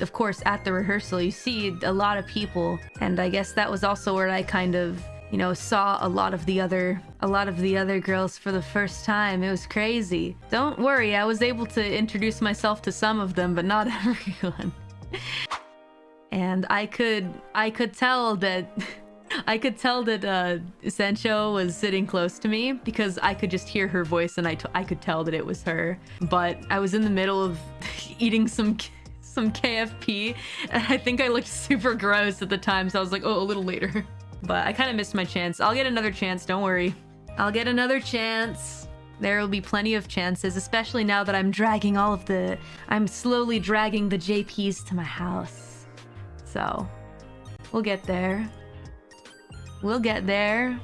of course, at the rehearsal, you see a lot of people, and I guess that was also where I kind of you know saw a lot of the other a lot of the other girls for the first time. It was crazy. Don't worry i was able to introduce myself to some of them but not everyone. And i could i could tell that I could tell that uh, Sancho was sitting close to me because I could just hear her voice and I, I could tell that it was her. But I was in the middle of eating some some KFP I think I looked super gross at the time so I was like, oh, a little later. But I kind of missed my chance. I'll get another chance, don't worry. I'll get another chance. There will be plenty of chances, especially now that I'm dragging all of the... I'm slowly dragging the JPs to my house. So, we'll get there. We'll get there.